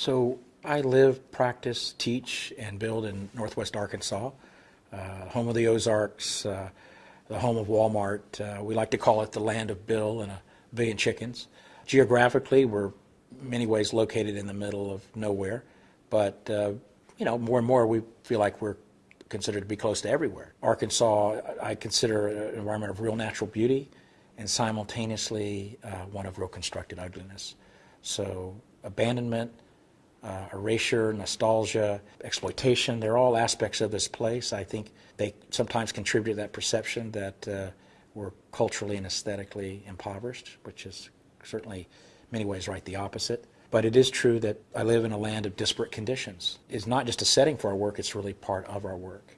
So I live, practice, teach, and build in Northwest Arkansas, uh, home of the Ozarks, uh, the home of Walmart. Uh, we like to call it the land of Bill and a billion chickens. Geographically, we're many ways located in the middle of nowhere, but uh, you know, more and more we feel like we're considered to be close to everywhere. Arkansas, I consider an environment of real natural beauty and simultaneously uh, one of real constructed ugliness. So abandonment, uh, erasure, nostalgia, exploitation, they're all aspects of this place. I think they sometimes contribute to that perception that uh, we're culturally and aesthetically impoverished, which is certainly many ways right the opposite. But it is true that I live in a land of disparate conditions. It's not just a setting for our work, it's really part of our work.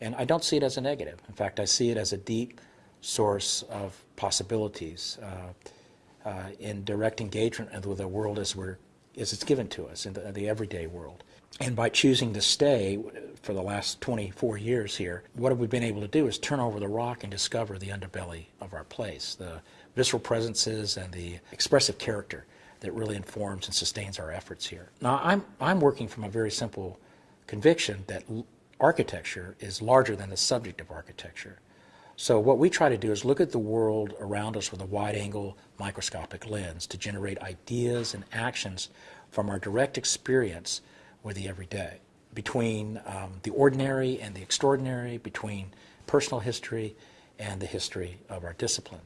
And I don't see it as a negative. In fact, I see it as a deep source of possibilities uh, uh, in direct engagement with the world as, we're, as it's given to us in the, the everyday world. And by choosing to stay for the last 24 years here, what have we been able to do is turn over the rock and discover the underbelly of our place, the visceral presences and the expressive character that really informs and sustains our efforts here. Now, I'm, I'm working from a very simple conviction that architecture is larger than the subject of architecture. So what we try to do is look at the world around us with a wide-angle microscopic lens to generate ideas and actions from our direct experience with the everyday, between um, the ordinary and the extraordinary, between personal history and the history of our discipline.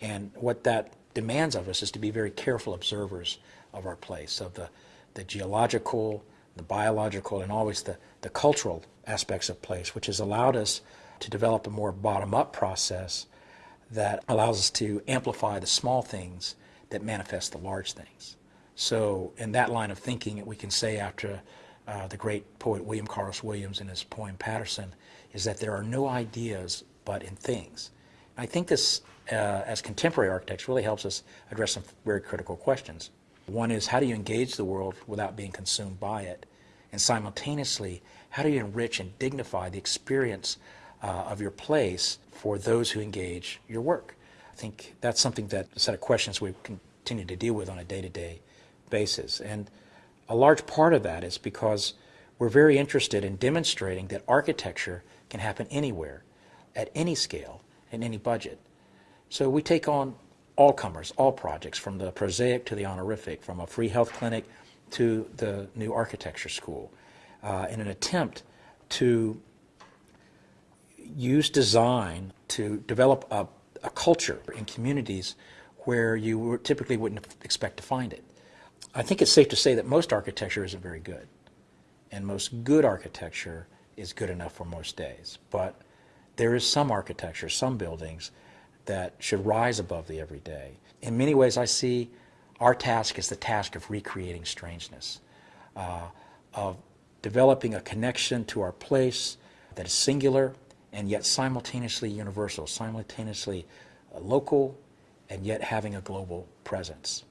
And what that demands of us is to be very careful observers of our place, of the, the geological, the biological, and always the, the cultural aspects of place, which has allowed us to develop a more bottom-up process that allows us to amplify the small things that manifest the large things. So in that line of thinking, we can say after uh, the great poet William Carlos Williams in his poem Paterson, is that there are no ideas but in things. I think this, uh, as contemporary architects, really helps us address some very critical questions. One is how do you engage the world without being consumed by it? And simultaneously, how do you enrich and dignify the experience uh, of your place for those who engage your work? I think that's something that a set of questions we continue to deal with on a day-to-day -day basis. And a large part of that is because we're very interested in demonstrating that architecture can happen anywhere, at any scale, in any budget. So we take on all comers, all projects, from the prosaic to the honorific, from a free health clinic to the new architecture school, uh, in an attempt to use design to develop a, a culture in communities where you typically wouldn't expect to find it. I think it's safe to say that most architecture isn't very good, and most good architecture is good enough for most days. But there is some architecture, some buildings that should rise above the everyday. In many ways, I see our task as the task of recreating strangeness, uh, of developing a connection to our place that is singular and yet simultaneously universal, simultaneously uh, local and yet having a global presence.